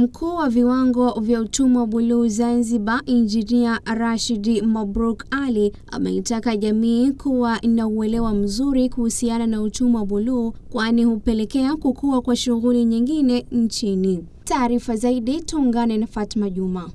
Mkuu wa viwango vya utumwa buluu Zanzibar, Injinia Rashid Mabruk Ali ameitaka jamii kuwa na uelewa mzuri kuhusiana na utumwa buluu kwani hupelekea kukua kwa shughuli nyingine nchini. Taarifa zaidi tuungane na Fatma Juma.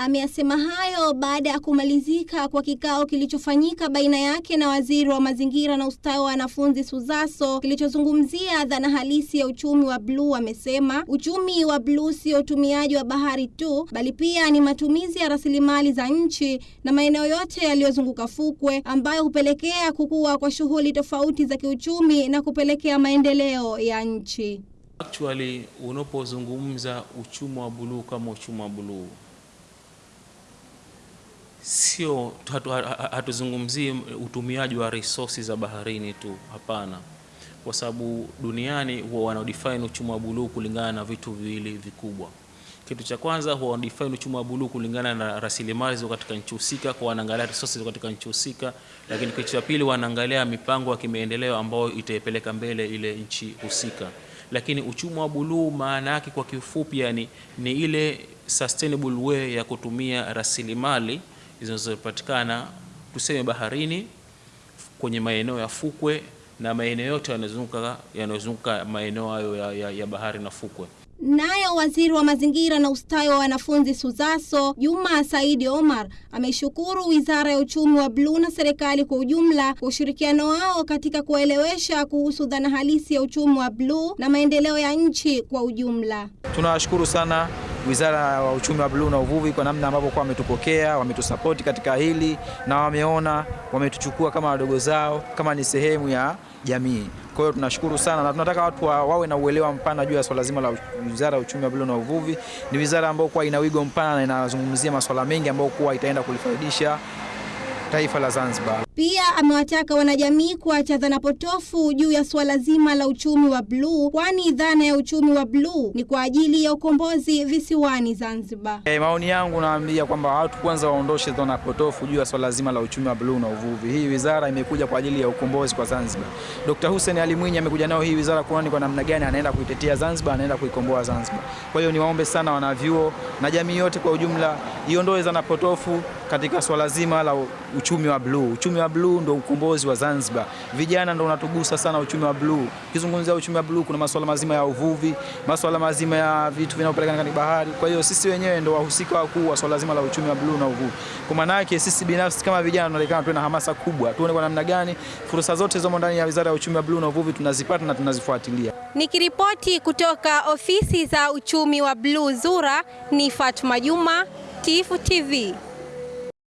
Ameyasema hayo baada ya kumalizika kwa kikao kilichofanyika baina yake na waziri wa mazingira na ustawi wa wanafunzi SUZASO kilichozungumzia dhana halisi ya uchumi wa bluu. Amesema uchumi wa bluu sio utumiaji wa bahari tu, bali pia ni matumizi ya rasilimali za nchi na maeneo yote yaliyozunguka fukwe, ambayo hupelekea kukua kwa shughuli tofauti za kiuchumi na kupelekea maendeleo ya nchi. Actually, unapozungumza uchumi wa bluu kama uchumi wa bluu sio hatuzungumzii utumiaji wa resources za baharini tu, hapana, kwa sababu duniani huwa wanaodefine uchumi wa buluu kulingana na vitu viwili vikubwa. Kitu cha kwanza huwa wanadefine uchumi wa buluu kulingana na rasilimali zilizo katika nchi husika, kwa wanaangalia resources katika nchi husika, lakini kitu cha pili wanaangalia mipango ya kimaendeleo ambayo itaipeleka mbele ile nchi husika. Lakini uchumi wa buluu maana yake kwa kifupi, yani ni ile sustainable way ya kutumia rasilimali zinazopatikana tuseme baharini, kwenye maeneo ya fukwe na maeneo yote yanayozunguka yanayozunguka maeneo hayo ya, ya, ya bahari na fukwe. Nayo waziri wa mazingira na ustawi wa wanafunzi SUZASO Juma Saidi Omar ameshukuru wizara ya uchumi wa bluu na serikali kwa ujumla kwa ushirikiano wao katika kuwaelewesha kuhusu dhana halisi ya uchumi wa bluu na maendeleo ya nchi kwa ujumla. Tunawashukuru sana Wizara ya Uchumi wa Bluu na Uvuvi kwa namna ambavyo kwa wametupokea, wametusapoti katika hili na wameona, wametuchukua kama wadogo zao, kama ni sehemu ya jamii. Kwa hiyo tunashukuru sana na tunataka watu wa, wawe na uelewa mpana juu ya swala zima la Wizara ya Uchumi wa Bluu na Uvuvi. Ni wizara ambayo kwa ina wigo mpana na inazungumzia masuala mengi ambayo kwa itaenda kulifaidisha taifa la Zanzibar. Pia amewataka wanajamii kuacha dhana potofu juu ya suala zima la uchumi wa bluu, kwani dhana ya uchumi wa bluu ni kwa ajili ya ukombozi visiwani Zanzibar. E, maoni yangu naambia kwamba watu kwanza waondoshe dhana potofu juu ya swala zima la uchumi wa bluu na uvuvi. Hii wizara imekuja kwa ajili ya ukombozi kwa Zanzibar. Dr. Hussein Ali Mwinyi amekuja nao hii wizara kuona kwa namna gani anaenda kuitetea Zanzibar, anaenda kuikomboa Zanzibar. Kwa hiyo niwaombe sana wanavyuo na jamii yote kwa ujumla iondoe dhana potofu katika swala zima la uchumi wa bluu. Uchumi wa bluu ndio ukombozi wa Zanzibar. Vijana ndio unatugusa sana uchumi wa bluu. Ukizungumzia uchumi wa bluu, kuna masuala mazima ya uvuvi, masuala mazima ya vitu vinavyopelekana katika bahari. Kwa hiyo sisi wenyewe ndio wahusika wakuu wa swala zima la uchumi wa bluu na uvuvi. Kwa maana yake sisi binafsi kama vijana tunaonekana tuwe na hamasa kubwa, tuone kwa namna gani fursa zote zomo ndani ya Wizara ya Uchumi wa Bluu na Uvuvi tunazipata na tunazifuatilia. Nikiripoti kutoka ofisi za uchumi wa bluu ZURA, ni Fatma Juma, Tifu TV.